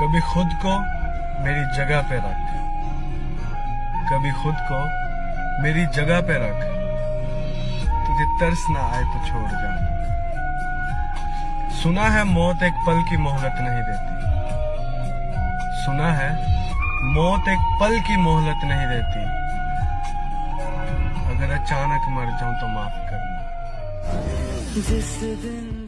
कभी खुद को मेरी जगह पे रख। कभी खुद को मेरी जगह पे रख। तुझे तरस ना आए तो छोड़ जा। सुना है मौत एक पल की मोहलत नहीं देती। सुना है मौत एक पल की मोहलत नहीं देती। अगर अचानक मर जाऊँ तो माफ़ करना। जिस दिन